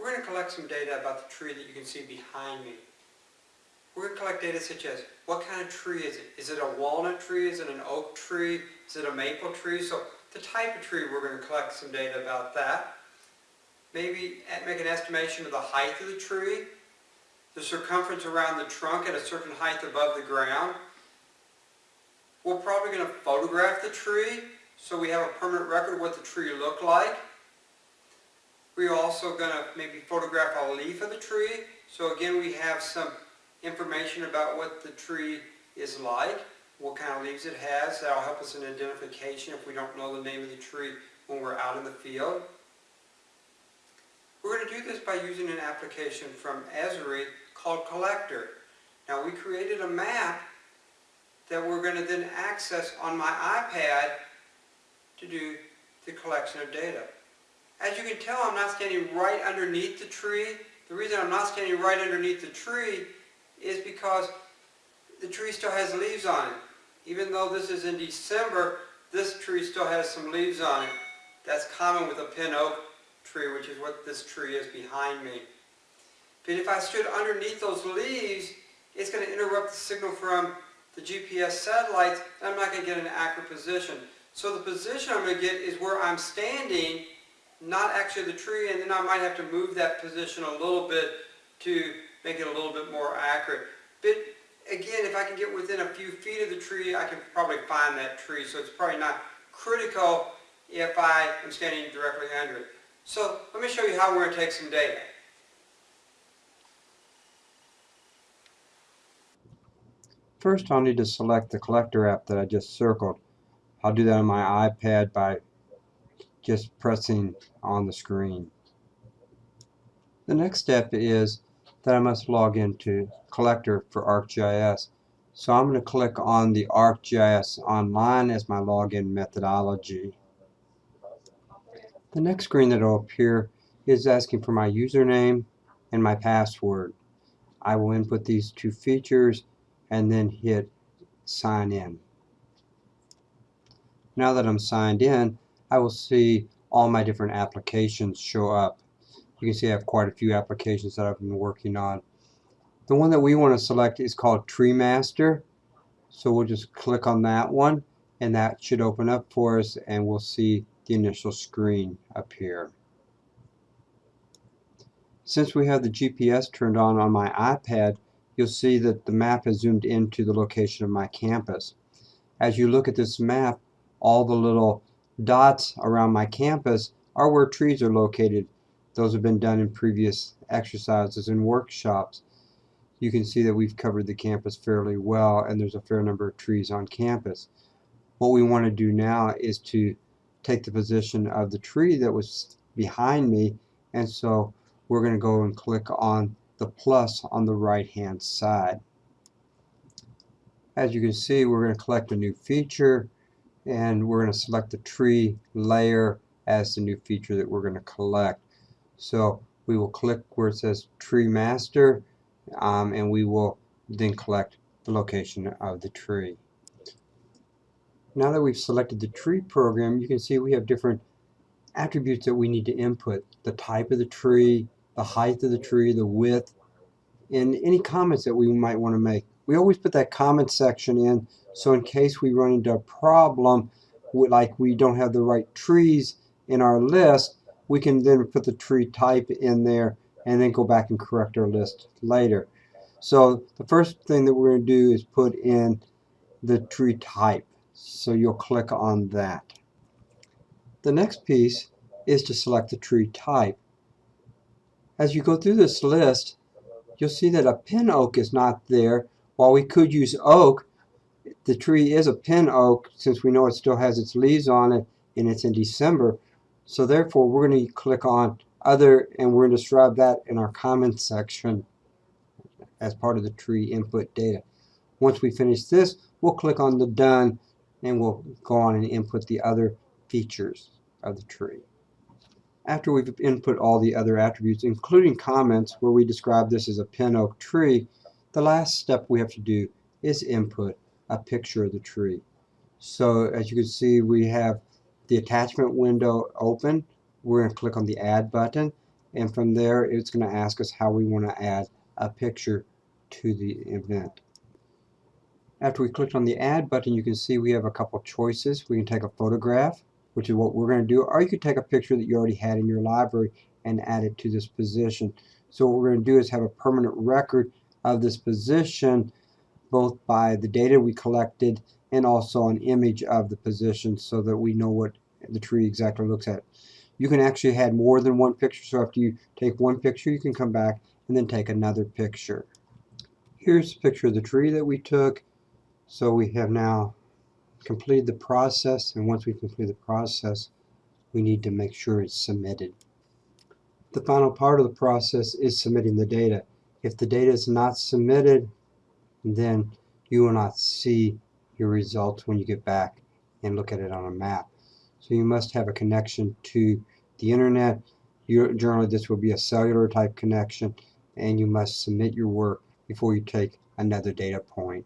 We're going to collect some data about the tree that you can see behind me. We're going to collect data such as, what kind of tree is it? Is it a walnut tree? Is it an oak tree? Is it a maple tree? So the type of tree, we're going to collect some data about that. Maybe eh, make an estimation of the height of the tree, the circumference around the trunk at a certain height above the ground. We're probably going to photograph the tree so we have a permanent record of what the tree looked like. We're also going to maybe photograph a leaf of the tree. So again, we have some information about what the tree is like, what kind of leaves it has. That'll help us in identification if we don't know the name of the tree when we're out in the field. We're going to do this by using an application from Esri called Collector. Now we created a map that we're going to then access on my iPad to do the collection of data. As you can tell, I'm not standing right underneath the tree. The reason I'm not standing right underneath the tree is because the tree still has leaves on it. Even though this is in December, this tree still has some leaves on it. That's common with a pin oak tree, which is what this tree is behind me. But if I stood underneath those leaves, it's going to interrupt the signal from the GPS satellites, and I'm not going to get an accurate position. So the position I'm going to get is where I'm standing, not actually the tree, and then I might have to move that position a little bit to make it a little bit more accurate. But again, if I can get within a few feet of the tree, I can probably find that tree. So it's probably not critical if I am standing directly under it. So let me show you how we're going to take some data. First, I'll need to select the collector app that I just circled. I'll do that on my iPad by just pressing on the screen. The next step is that I must log into collector for ArcGIS. So I'm going to click on the ArcGIS Online as my login methodology. The next screen that will appear is asking for my username and my password. I will input these two features and then hit sign in. Now that I'm signed in, I will see all my different applications show up. You can see I have quite a few applications that I've been working on. The one that we want to select is called Tree Master. So we'll just click on that one and that should open up for us and we'll see the initial screen appear. Since we have the GPS turned on on my iPad, you'll see that the map has zoomed into the location of my campus. As you look at this map, all the little dots around my campus are where trees are located. Those have been done in previous exercises and workshops. You can see that we've covered the campus fairly well and there's a fair number of trees on campus. What we want to do now is to take the position of the tree that was behind me and so we're going to go and click on the plus on the right hand side. As you can see we're going to collect a new feature and we're going to select the tree layer as the new feature that we're going to collect. So we will click where it says tree master um, and we will then collect the location of the tree. Now that we've selected the tree program you can see we have different attributes that we need to input. The type of the tree, the height of the tree, the width, and any comments that we might want to make. We always put that comment section in so in case we run into a problem like we don't have the right trees in our list, we can then put the tree type in there and then go back and correct our list later. So the first thing that we're going to do is put in the tree type. So you'll click on that. The next piece is to select the tree type. As you go through this list, you'll see that a pin oak is not there. While we could use oak, the tree is a pin oak since we know it still has its leaves on it and it's in December. So therefore we're going to click on other and we're going to describe that in our comments section as part of the tree input data. Once we finish this, we'll click on the done and we'll go on and input the other features of the tree. After we've input all the other attributes, including comments where we describe this as a pin oak tree, the last step we have to do is input a picture of the tree. So as you can see we have the attachment window open. We're going to click on the add button and from there it's going to ask us how we want to add a picture to the event. After we clicked on the add button you can see we have a couple choices. We can take a photograph which is what we're going to do or you could take a picture that you already had in your library and add it to this position. So what we're going to do is have a permanent record of this position both by the data we collected and also an image of the position so that we know what the tree exactly looks at. You can actually add more than one picture so after you take one picture you can come back and then take another picture. Here's a picture of the tree that we took. So we have now completed the process and once we complete the process we need to make sure it's submitted. The final part of the process is submitting the data. If the data is not submitted then you will not see your results when you get back and look at it on a map. So you must have a connection to the internet. You, generally this will be a cellular type connection and you must submit your work before you take another data point.